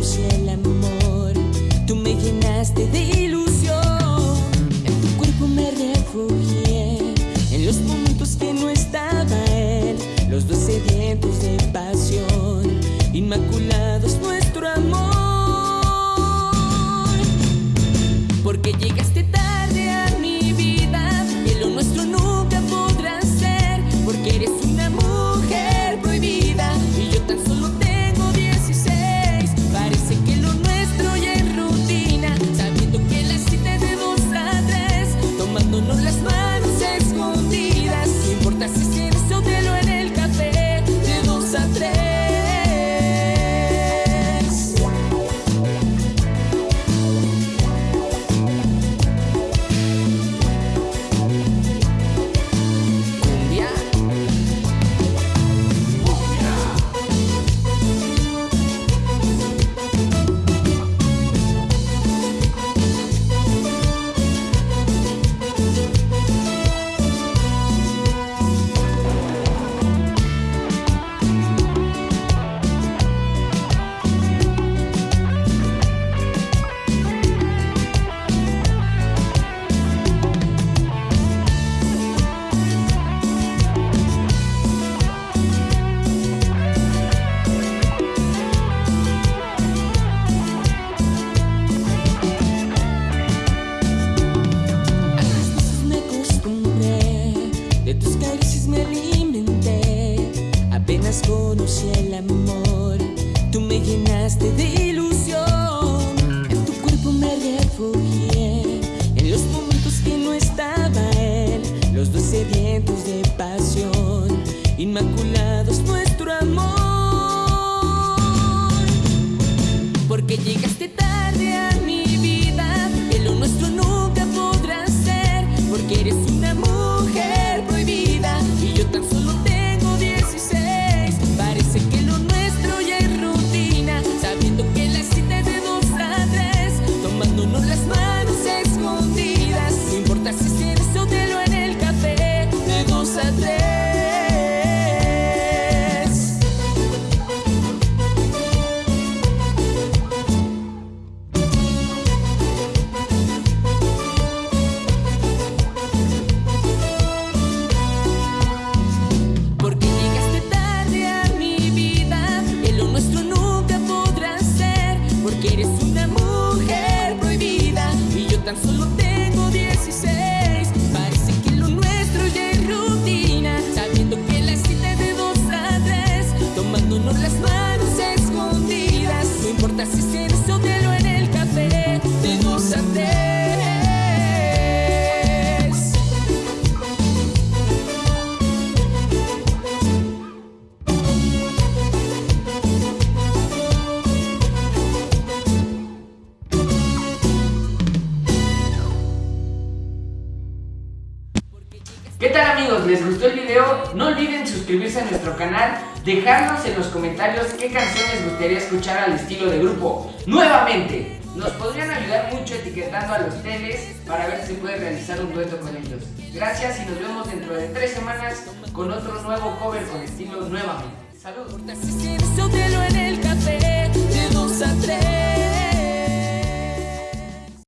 puse el amor, tú me llenaste de renuncia el amor. Tú me llenaste de ilusión. En tu cuerpo me refugié. En los momentos que no estaba él, los dos se ¿Qué tal amigos? ¿Les gustó el video? No olviden suscribirse a nuestro canal, dejarnos en los comentarios qué canciones gustaría escuchar al estilo de grupo. Nuevamente, nos podrían ayudar mucho etiquetando a los teles para ver si puede realizar un dueto con ellos. Gracias y nos vemos dentro de tres semanas con otro nuevo cover con estilo nuevamente. Saludos.